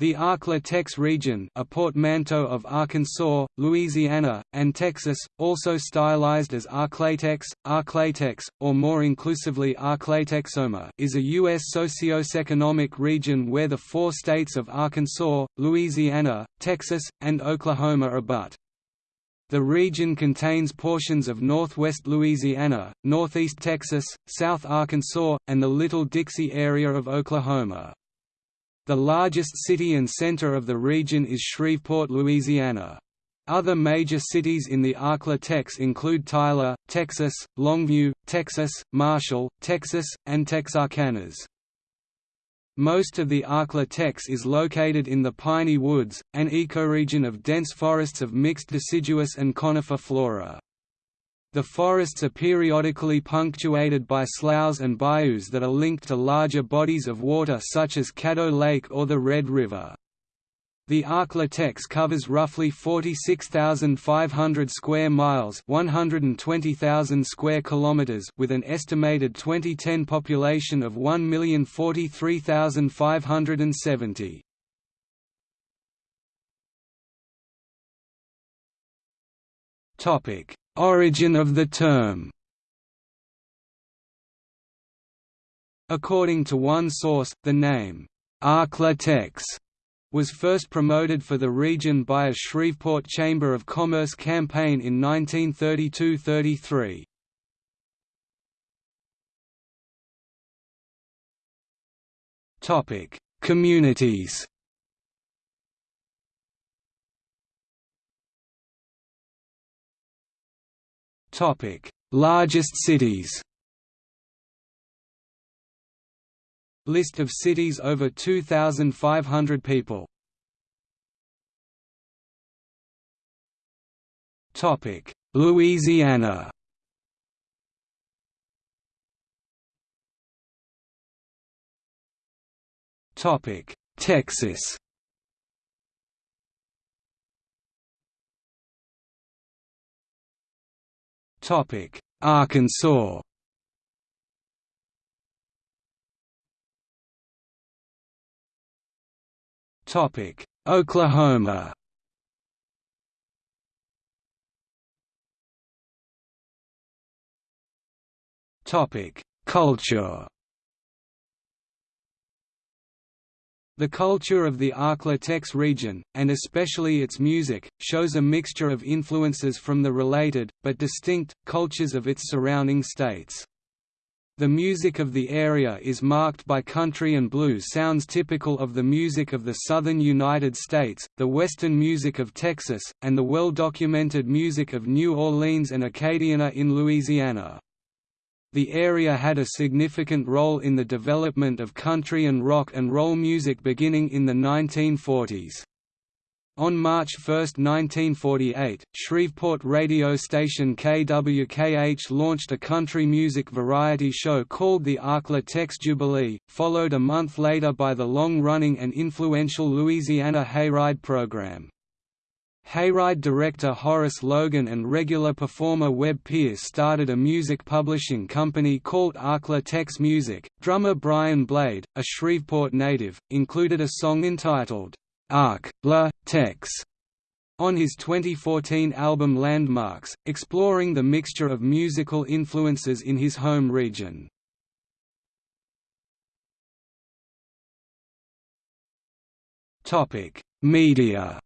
The Arklatex region a portmanteau of Arkansas, Louisiana, and Texas, also stylized as Arklatex, Arklatex, or more inclusively Arklatexoma is a U.S. socioeconomic region where the four states of Arkansas, Louisiana, Texas, and Oklahoma abut. The region contains portions of northwest Louisiana, northeast Texas, south Arkansas, and the Little Dixie area of Oklahoma. The largest city and center of the region is Shreveport, Louisiana. Other major cities in the Arklatex include Tyler, Texas, Longview, Texas, Marshall, Texas, and Texarkana's. Most of the Arklatex is located in the Piney Woods, an ecoregion of dense forests of mixed deciduous and conifer flora. The forests are periodically punctuated by sloughs and bayous that are linked to larger bodies of water such as Caddo Lake or the Red River. The Arklatex covers roughly 46,500 square miles, 120,000 square kilometers, with an estimated 2010 population of 1,043,570. Topic: Origin of the term According to one source, the name, Arklatex, was first promoted for the region by a Shreveport Chamber of Commerce campaign in 1932–33. Communities Topic: Largest cities. List of cities over 2,500 people. Topic: Louisiana. Topic: Texas. Topic: Arkansas. Topic: Oklahoma. Topic: Culture. The culture of the Arklatex region, and especially its music, shows a mixture of influences from the related, but distinct, cultures of its surrounding states. The music of the area is marked by country and blues sounds typical of the music of the southern United States, the western music of Texas, and the well-documented music of New Orleans and Acadiana in Louisiana. The area had a significant role in the development of country and rock and roll music beginning in the 1940s. On March 1, 1948, Shreveport radio station KWKH launched a country music variety show called the Arklatex Jubilee, followed a month later by the long-running and influential Louisiana Hayride program. Hayride director Horace Logan and regular performer Webb Pierce started a music publishing company called Arkla Tex Music. Drummer Brian Blade, a Shreveport native, included a song entitled Ark La Tex on his 2014 album Landmarks, exploring the mixture of musical influences in his home region. Media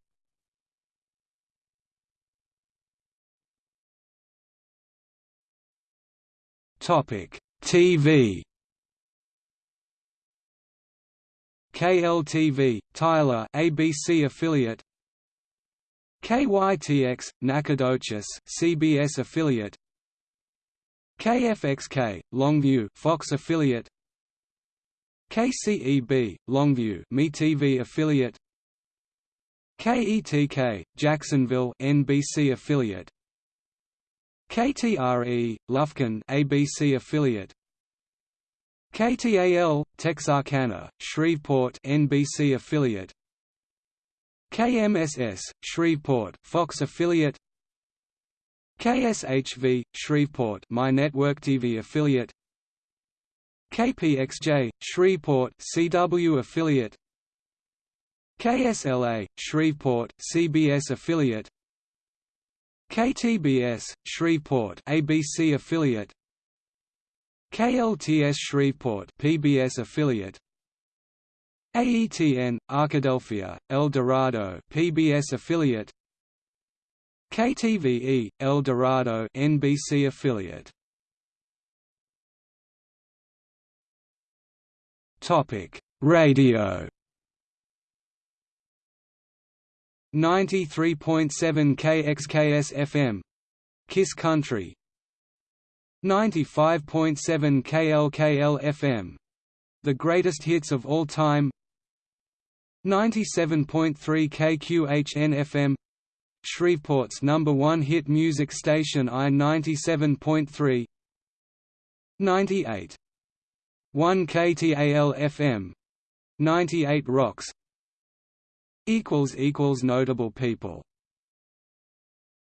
Topic: TV. KLTV, Tyler, ABC affiliate. KYTX, Nacogdoches, CBS affiliate. KFXK, Longview, Fox affiliate. KCEB, Longview, MeTV affiliate. KETK, Jacksonville, NBC affiliate. KTRE, Lufkin ABC affiliate. KTAL, Texarkana, Shreveport NBC affiliate. KMSS, Shreveport Fox affiliate. KSHV, Shreveport My Network TV affiliate. KPXJ, Shreveport CW affiliate. KSLA, Shreveport CBS affiliate KTBS, Shreveport ABC affiliate. KLTS Shreveport PBS affiliate. AETN, Arkadelphia, El Dorado PBS affiliate. KTVE, El Dorado NBC affiliate. Topic: Radio 93.7 KXKS FM Kiss Country. 95.7 KLKL FM The Greatest Hits of All Time. 97.3 KQHN FM Shreveport's number one hit music station I 97.3 98 1 KTAL FM 98 Rocks Notable people